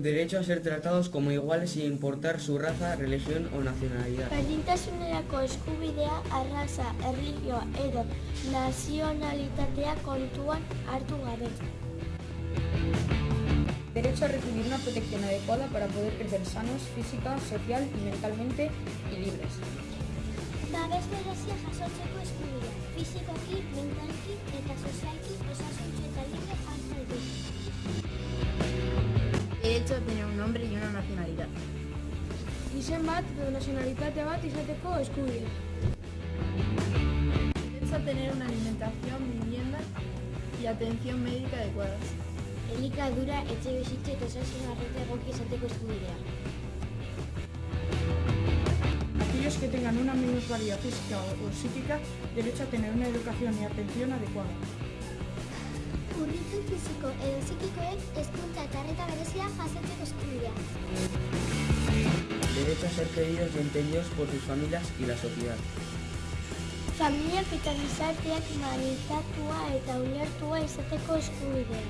Derecho a ser tratados como iguales sin importar su raza, religión o nacionalidad. Berdintasunerako eskubidea, arraza, erlijioa edo nazionalitatea kontuan hartu gabe. Derecho a recibir una protección adecuada para poder crecer sanos física, social y mentalmente y libres. Babes berezia jasotzeko eskubidea, fizikoki, mentalki eta sozialki Izen bat edo nazionalitate bat izateko eskubidea. Derecho a tener una alimentación, vivienda y atención médica adecuadas. Elikadura, etxe bizitza eta osasun arreta egoki izateko eskubidea. Aquellos que tengan una minusvalía física o, o psíquica, derecho a tener una educación y atención adecuada. Urritu fiziko edo psikikoek hezkuntza eta arreta berezia jasotzeko eskubidea. Derecho a ser queridos y entendidos por sus familias y la sociedad. Familiak eta gizarteak manitatua eta ulertua izateko eskubidea.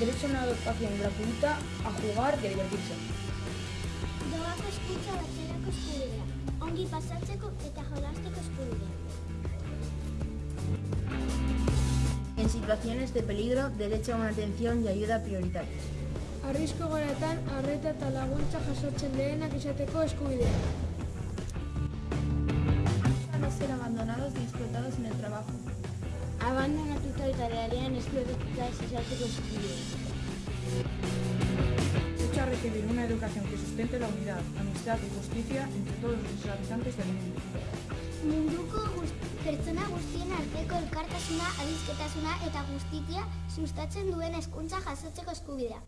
Derecho a una educación gratuita, a jugar y a divertirse. Doako hezkuntza batzerako eskubidea. Ongi pasatzeko eta jolasteko eskubidea. En situaciones de peligro, derecho a una atención y ayuda prioritaria. Arrizko goretan, arreta eta laguntza jasotzen lehenak izateko eskubidea. A no ser abandonados ni explotados en el trabajo. Abandonatuta eta realean esplotatuta ez izateko eskubidea. A recibir una educación que sustente la unidad, amistad y justicia entre todos los habitantes del mundo. Munduko guz- pertsona guztien arteko elkartasuna, adizketasuna eta justizia sustatzen duen hezkuntza jasotzeko eskubidea.